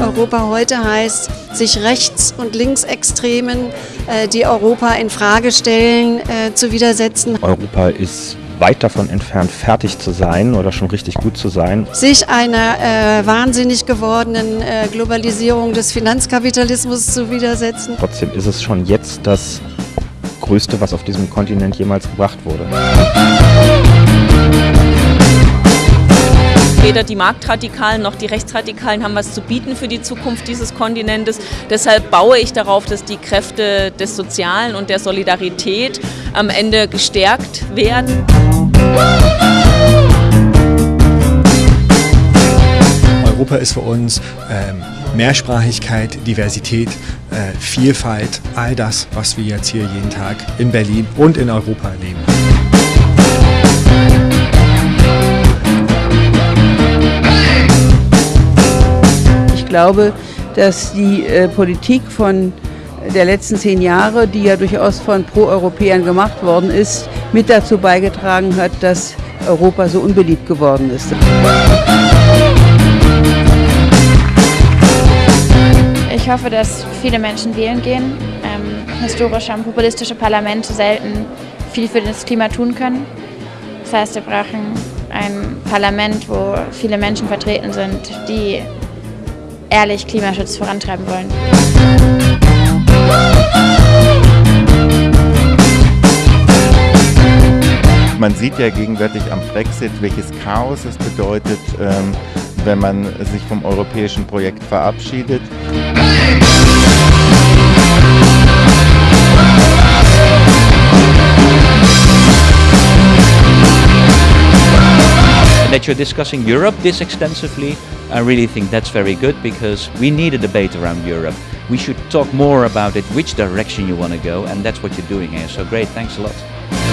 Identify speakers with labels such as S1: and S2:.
S1: Europa heute heißt, sich Rechts- und Linksextremen, äh, die Europa in Frage stellen, äh, zu widersetzen.
S2: Europa ist weit davon entfernt, fertig zu sein oder schon richtig gut zu sein.
S1: Sich einer äh, wahnsinnig gewordenen äh, Globalisierung des Finanzkapitalismus zu widersetzen.
S2: Trotzdem ist es schon jetzt das Größte, was auf diesem Kontinent jemals gebracht wurde.
S3: Weder die Marktradikalen noch die Rechtsradikalen haben was zu bieten für die Zukunft dieses Kontinentes. Deshalb baue ich darauf, dass die Kräfte des Sozialen und der Solidarität am Ende gestärkt werden.
S4: Europa ist für uns ähm, Mehrsprachigkeit, Diversität, äh, Vielfalt, all das, was wir jetzt hier jeden Tag in Berlin und in Europa erleben.
S5: Ich glaube, dass die äh, Politik von der letzten zehn Jahre, die ja durchaus von Pro-Europäern gemacht worden ist, mit dazu beigetragen hat, dass Europa so unbeliebt geworden ist.
S6: Ich hoffe, dass viele Menschen wählen gehen. Ähm, historische und populistische Parlamente selten viel für das Klima tun können. Das heißt, wir brauchen ein Parlament, wo viele Menschen vertreten sind, die ehrlich Klimaschutz vorantreiben wollen.
S7: Man sieht ja gegenwärtig am Brexit, welches Chaos es bedeutet, ähm, wenn man sich vom europäischen Projekt verabschiedet.
S8: That you're discussing Europe this extensively, I really think that's very good because we need a debate around Europe. We should talk more about it, which direction you want to go, and that's what you're doing here. So great, thanks a lot.